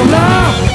your love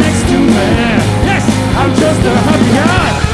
next to me Yes, I'm just a happy guy.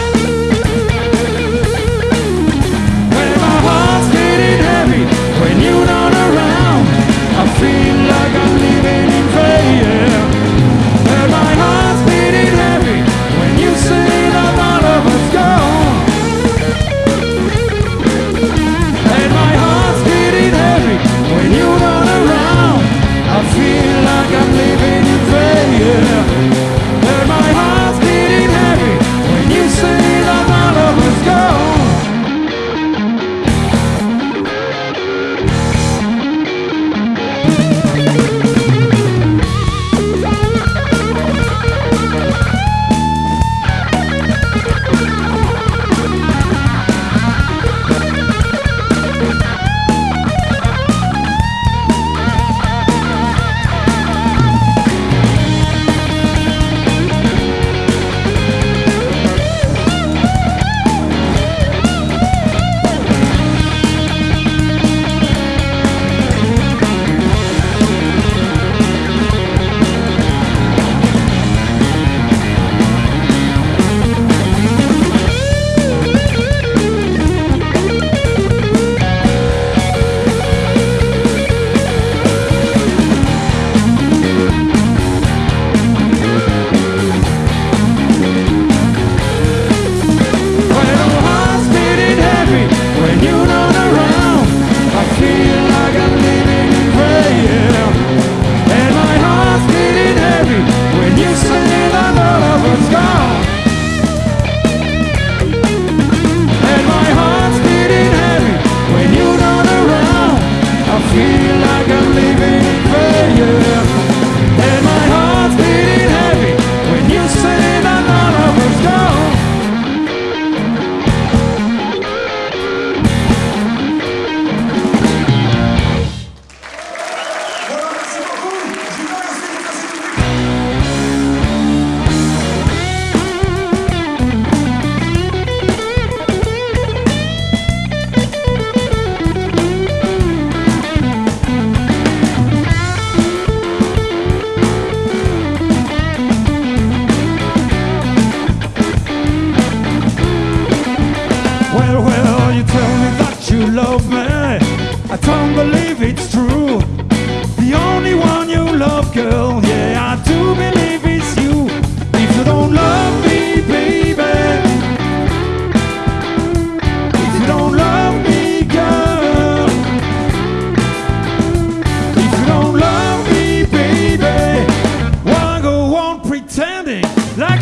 you.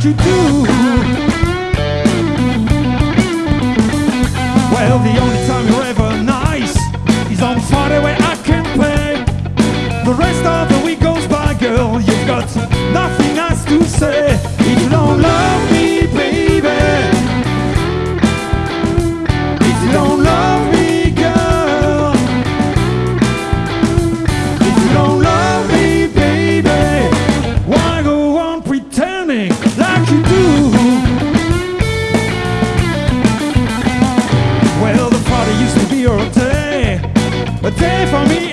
you do. for me.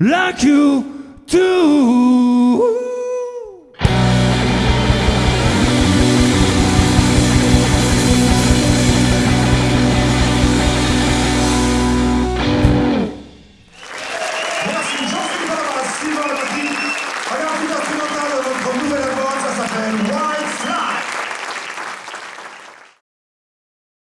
like you do.